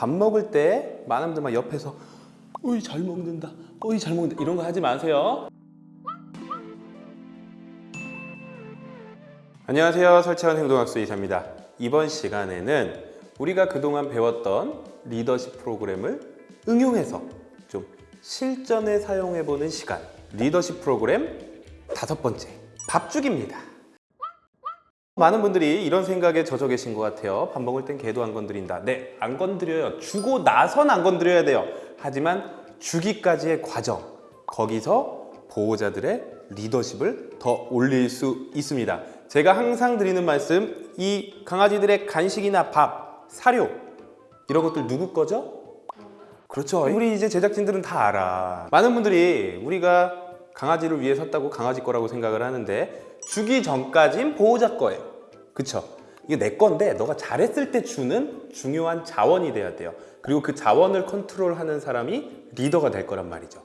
밥 먹을 때 많은 분들 막 옆에서 어이 잘 먹는다 어이 잘 먹는다 이런 거 하지 마세요. 안녕하세요. 설채원 행동학수 이사입니다. 이번 시간에는 우리가 그동안 배웠던 리더십 프로그램을 응용해서 좀 실전에 사용해보는 시간 리더십 프로그램 다섯 번째 밥주기입니다 많은 분들이 이런 생각에 젖어 계신 것 같아요 밥 먹을 땐 개도 안 건드린다 네 안 건드려요 주고 나선 안 건드려야 돼요 하지만 주기까지의 과정 거기서 보호자들의 리더십을 더 올릴 수 있습니다 제가 항상 드리는 말씀 이 강아지들의 간식이나 밥, 사료 이런 것들 누구 거죠? 그렇죠. 우리 이제 제작진들은 다 알아. 많은 분들이 우리가 강아지를 위해 샀다고 강아지 거라고 생각을 하는데 주기 전까진 보호자 거예요. 그쵸? 이게 내 건데 너가 잘했을 때 주는 중요한 자원이 돼야 돼요. 그리고 그 자원을 컨트롤하는 사람이 리더가 될 거란 말이죠.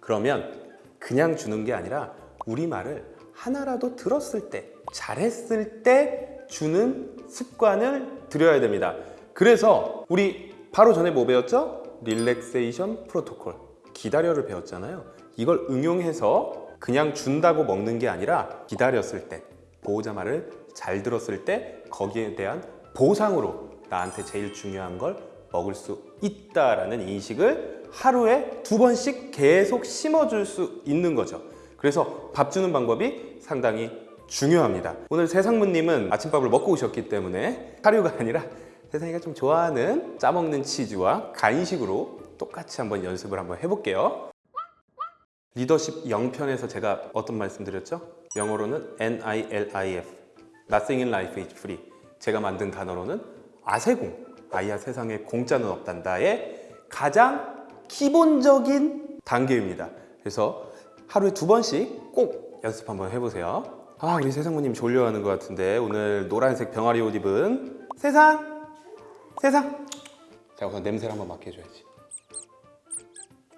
그러면 그냥 주는 게 아니라 우리 말을 하나라도 들었을 때, 잘했을 때 주는 습관을 들여야 됩니다. 그래서 우리 바로 전에 뭐 배웠죠? 릴렉세이션 프로토콜. 기다려를 배웠잖아요. 이걸 응용해서 그냥 준다고 먹는 게 아니라 기다렸을 때, 보호자 말을 잘 들었을 때 거기에 대한 보상으로 나한테 제일 중요한 걸 먹을 수 있다라는 인식을 하루에 두 번씩 계속 심어줄 수 있는 거죠. 그래서 밥 주는 방법이 상당히 중요합니다. 오늘 세상무님은 아침밥을 먹고 오셨기 때문에 사료가 아니라 세상이가 좀 좋아하는 짜먹는 치즈와 간식으로 똑같이 한번 연습을 한번 해볼게요. 리더십 0편에서 제가 어떤 말씀 드렸죠? 영어로는 N-I-L-I-F Nothing in life is free. 제가 만든 단어로는 아세공 아이야 세상에 공짜는 없단다의 가장 기본적인 단계입니다. 그래서 하루에 두 번씩 꼭 연습 한번 해보세요. 아 우리 세상모님 졸려하는 것 같은데 오늘 노란색 병아리 옷 입은 세상 세상. 자 우선 냄새를 한번 맡겨줘야지.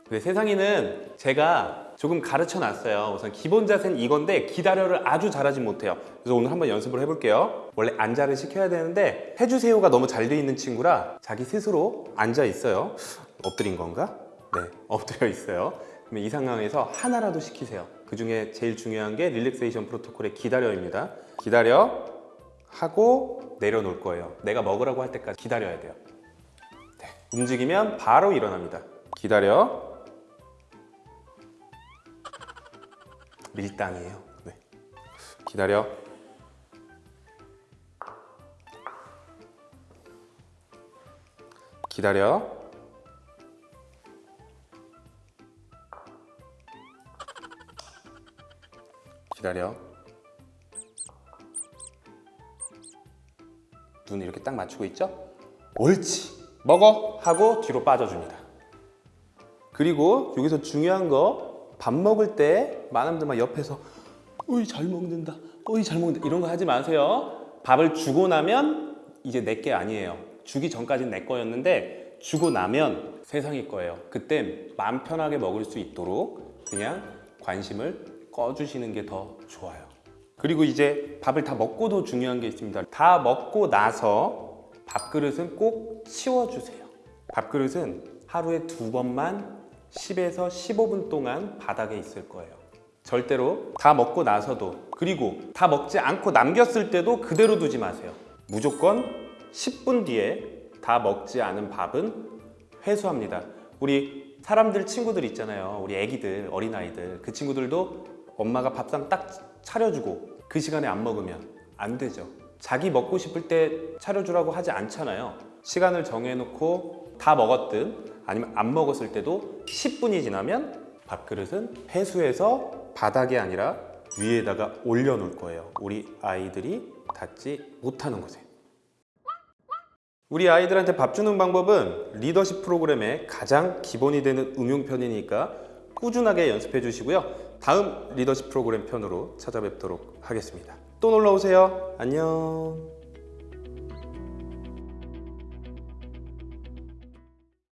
근데 세상이는 제가 조금 가르쳐 놨어요. 우선 기본 자세는 이건데 기다려를 아주 잘하진 못해요. 그래서 오늘 한번 연습을 해볼게요. 원래 앉아를 시켜야 되는데 해주세요가 너무 잘 돼 있는 친구라 자기 스스로 앉아 있어요. 엎드린 건가? 네 엎드려 있어요. 그러면 이 상황에서 하나라도 시키세요. 그 중에 제일 중요한 게 릴렉세이션 프로토콜의 기다려입니다. 기다려 하고 내려놓을 거예요. 내가 먹으라고 할 때까지 기다려야 돼요. 네. 움직이면 바로 일어납니다. 기다려 밀당이에요. 네. 기다려. 기다려. 기다려. 눈 이렇게 딱 맞추고 있죠? 옳지. 먹어 하고 뒤로 빠져줍니다. 그리고 여기서 중요한 거 밥 먹을 때 많은 분들 막 옆에서 어이 잘 먹는다 어이 잘 먹는다 이런 거 하지 마세요. 밥을 주고 나면 이제 내 게 아니에요. 주기 전까지는 내 거였는데 주고 나면 세상이 거예요. 그땐 마음 편하게 먹을 수 있도록 그냥 관심을 꺼주시는 게 더 좋아요. 그리고 이제 밥을 다 먹고도 중요한 게 있습니다. 다 먹고 나서 밥그릇은 꼭 치워주세요. 밥그릇은 하루에 두 번만 10에서 15분 동안 바닥에 있을 거예요. 절대로 다 먹고 나서도 그리고 다 먹지 않고 남겼을 때도 그대로 두지 마세요. 무조건 10분 뒤에 다 먹지 않은 밥은 회수합니다. 우리 사람들 친구들 있잖아요. 우리 애기들 어린아이들. 그 친구들도 엄마가 밥상 딱 차려주고 그 시간에 안 먹으면 안 되죠. 자기 먹고 싶을 때 차려주라고 하지 않잖아요 시간을 정해놓고 다 먹었든 아니면 안 먹었을 때도 10분이 지나면 밥그릇은 회수해서 바닥이 아니라 위에다가 올려놓을 거예요. 우리 아이들이 닿지 못하는 곳에. 우리 아이들한테 밥 주는 방법은 리더십 프로그램의 가장 기본이 되는 응용편이니까 꾸준하게 연습해 주시고요. 다음 리더십 프로그램 편으로 찾아뵙도록 하겠습니다. 또 놀러 오세요. 안녕